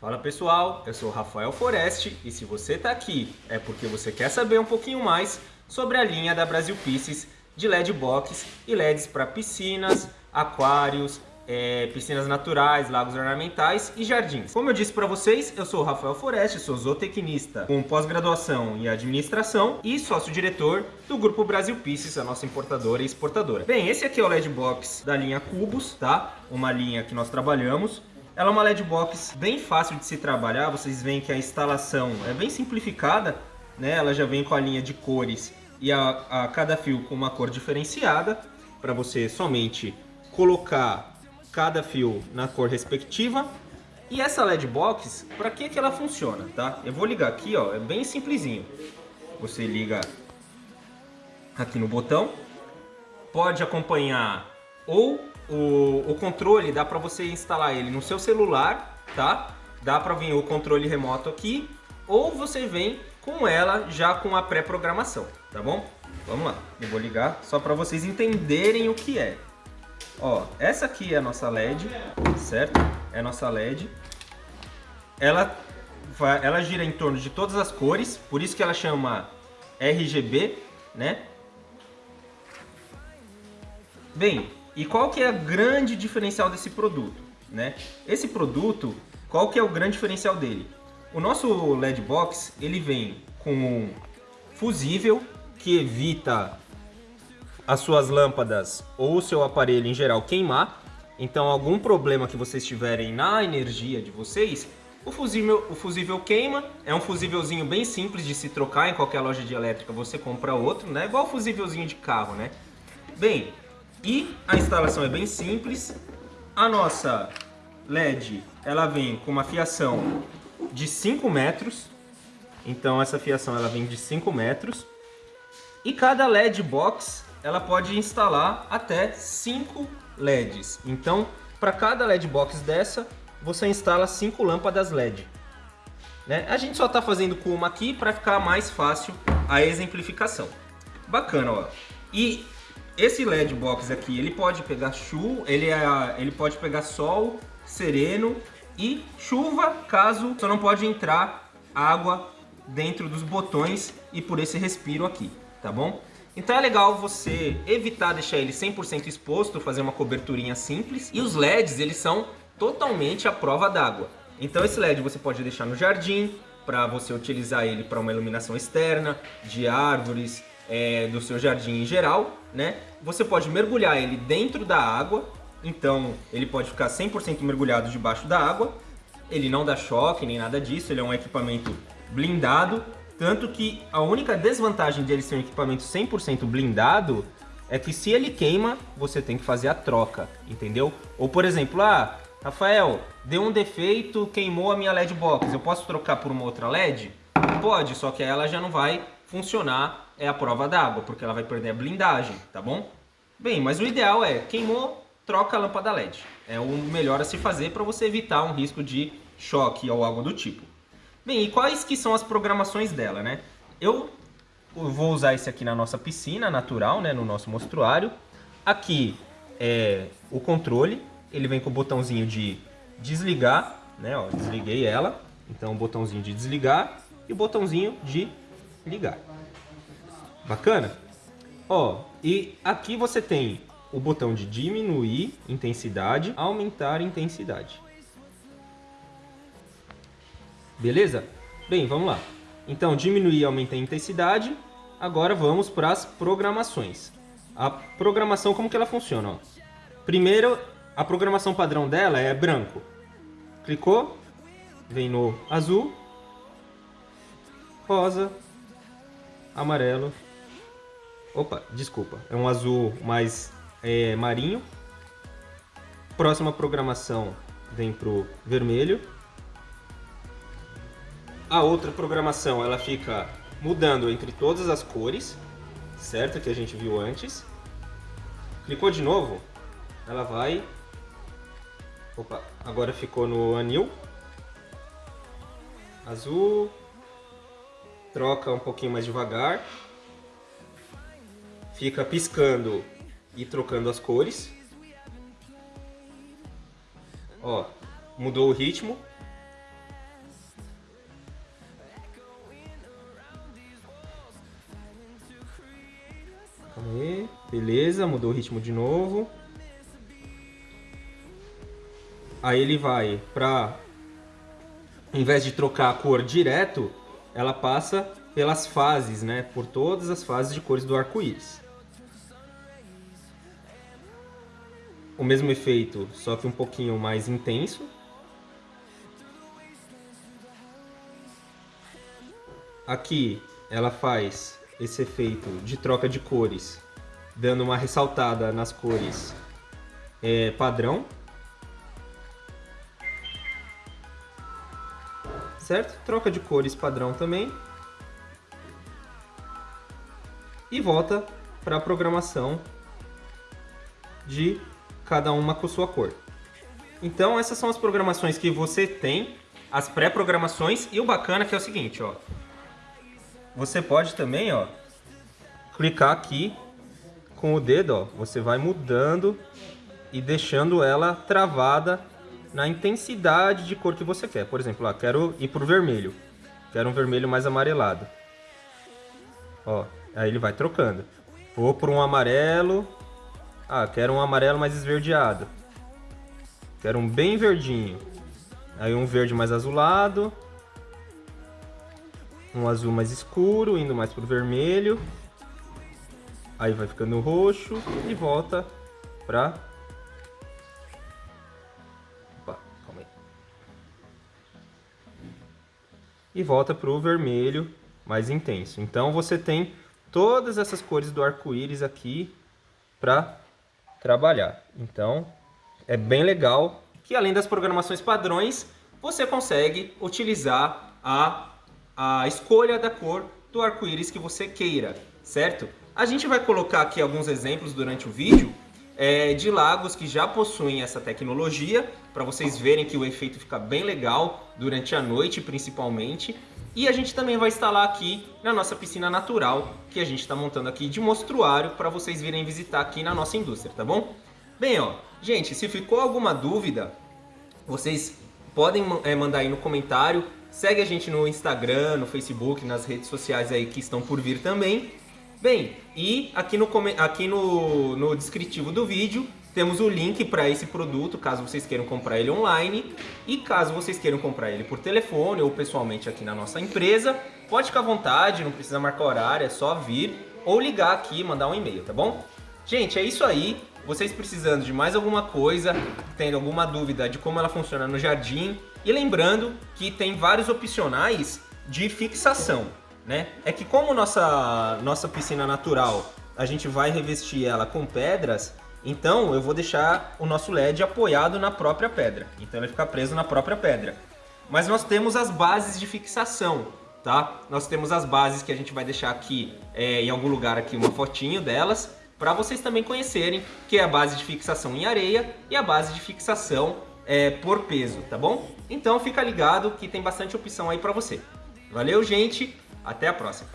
Fala pessoal, eu sou Rafael Foreste e se você está aqui é porque você quer saber um pouquinho mais sobre a linha da Brasil Pieces de LED box e LEDs para piscinas, aquários, é, piscinas naturais, lagos ornamentais e jardins. Como eu disse para vocês, eu sou Rafael Foreste, sou zootecnista com pós-graduação em administração e sócio-diretor do Grupo Brasil Pieces, a nossa importadora e exportadora. Bem, esse aqui é o LED Box da linha Cubos, tá? Uma linha que nós trabalhamos. Ela é uma LED Box bem fácil de se trabalhar, vocês veem que a instalação é bem simplificada, né? Ela já vem com a linha de cores e a, a cada fio com uma cor diferenciada, para você somente colocar cada fio na cor respectiva. E essa LED box, para que, que ela funciona, tá? Eu vou ligar aqui, ó, é bem simplesinho. Você liga aqui no botão, pode acompanhar ou o, o controle, dá para você instalar ele no seu celular, tá? Dá para vir o controle remoto aqui, ou você vem com ela já com a pré-programação, tá bom? Vamos lá, eu vou ligar só para vocês entenderem o que é. Ó, essa aqui é a nossa LED, certo? É a nossa LED. Ela, ela gira em torno de todas as cores, por isso que ela chama RGB, né? Bem, e qual que é o grande diferencial desse produto, né? Esse produto, qual que é o grande diferencial dele? O nosso LED Box, ele vem com um fusível que evita as suas lâmpadas ou o seu aparelho em geral queimar. Então, algum problema que vocês tiverem na energia de vocês, o fusível, o fusível queima. É um fusívelzinho bem simples de se trocar em qualquer loja de elétrica, você compra outro, né? Igual o fusívelzinho de carro, né? Bem, e a instalação é bem simples. A nossa LED, ela vem com uma fiação de 5 metros. Então essa fiação ela vem de 5 metros. E cada LED box ela pode instalar até 5 LEDs. Então, para cada LED box dessa, você instala 5 lâmpadas LED. Né? A gente só está fazendo com uma aqui para ficar mais fácil a exemplificação. Bacana, ó. E esse LED box aqui, ele pode pegar chuva, ele, é, ele pode pegar sol, sereno e chuva, caso só não pode entrar água dentro dos botões e por esse respiro aqui, tá bom? Então é legal você evitar deixar ele 100% exposto, fazer uma coberturinha simples. E os LEDs, eles são totalmente à prova d'água. Então esse LED você pode deixar no jardim, para você utilizar ele para uma iluminação externa, de árvores, é, do seu jardim em geral, né? Você pode mergulhar ele dentro da água, então ele pode ficar 100% mergulhado debaixo da água. Ele não dá choque nem nada disso, ele é um equipamento blindado tanto que a única desvantagem de ele ser um equipamento 100% blindado é que se ele queima, você tem que fazer a troca, entendeu? Ou por exemplo, ah, Rafael, deu um defeito, queimou a minha LED box, eu posso trocar por uma outra LED? Pode, só que ela já não vai funcionar, é a prova d'água, porque ela vai perder a blindagem, tá bom? Bem, mas o ideal é, queimou, troca a lâmpada LED. É o melhor a se fazer para você evitar um risco de choque ou algo do tipo. Bem, e quais que são as programações dela, né? Eu vou usar esse aqui na nossa piscina natural, né, no nosso mostruário. Aqui é o controle, ele vem com o botãozinho de desligar, né, ó, desliguei ela. Então, o botãozinho de desligar e o botãozinho de ligar. Bacana? Ó, e aqui você tem o botão de diminuir intensidade, aumentar intensidade. Beleza? Bem, vamos lá. Então, diminuir e aumentar a intensidade. Agora vamos para as programações. A programação, como que ela funciona? Ó. Primeiro, a programação padrão dela é branco. Clicou, vem no azul, rosa, amarelo. Opa, desculpa, é um azul mais é, marinho. Próxima programação vem pro vermelho. A outra programação, ela fica mudando entre todas as cores, certo? Que a gente viu antes. Clicou de novo, ela vai... Opa, agora ficou no anil. Azul troca um pouquinho mais devagar, fica piscando e trocando as cores. Ó, mudou o ritmo. Aí, beleza, mudou o ritmo de novo. Aí ele vai pra, em vez de trocar a cor direto, ela passa pelas fases, né? Por todas as fases de cores do arco-íris. O mesmo efeito, só que um pouquinho mais intenso. Aqui ela faz esse efeito de troca de cores, dando uma ressaltada nas cores é, padrão. Certo? Troca de cores padrão também. E volta para a programação de cada uma com sua cor. Então essas são as programações que você tem, as pré-programações e o bacana que é o seguinte, ó. Você pode também, ó, clicar aqui com o dedo, ó, você vai mudando e deixando ela travada na intensidade de cor que você quer. Por exemplo, ó, quero ir para o vermelho. Quero um vermelho mais amarelado. Ó, aí ele vai trocando. Vou para um amarelo. Ah, quero um amarelo mais esverdeado. Quero um bem verdinho. Aí um verde mais azulado um azul mais escuro, indo mais pro vermelho. Aí vai ficando roxo e volta pra... E volta pro vermelho mais intenso. Então você tem todas essas cores do arco-íris aqui para trabalhar. Então é bem legal que além das programações padrões, você consegue utilizar a a escolha da cor do arco-íris que você queira, certo? A gente vai colocar aqui alguns exemplos durante o vídeo é, de lagos que já possuem essa tecnologia, para vocês verem que o efeito fica bem legal durante a noite principalmente. E a gente também vai instalar aqui na nossa piscina natural, que a gente está montando aqui de mostruário para vocês virem visitar aqui na nossa indústria, tá bom? Bem, ó, gente, se ficou alguma dúvida, vocês podem é, mandar aí no comentário Segue a gente no Instagram, no Facebook, nas redes sociais aí que estão por vir também. Bem, e aqui no, aqui no, no descritivo do vídeo temos o link para esse produto, caso vocês queiram comprar ele online. E caso vocês queiram comprar ele por telefone ou pessoalmente aqui na nossa empresa, pode ficar à vontade, não precisa marcar horário, é só vir ou ligar aqui e mandar um e-mail, tá bom? Gente, é isso aí. Vocês precisando de mais alguma coisa, tendo alguma dúvida de como ela funciona no jardim, e lembrando que tem vários opcionais de fixação, né? É que como nossa, nossa piscina natural, a gente vai revestir ela com pedras, então eu vou deixar o nosso LED apoiado na própria pedra. Então ele fica preso na própria pedra. Mas nós temos as bases de fixação, tá? Nós temos as bases que a gente vai deixar aqui é, em algum lugar aqui uma fotinho delas, para vocês também conhecerem, que é a base de fixação em areia e a base de fixação é, por peso, tá bom? Então fica ligado que tem bastante opção aí para você. Valeu, gente! Até a próxima!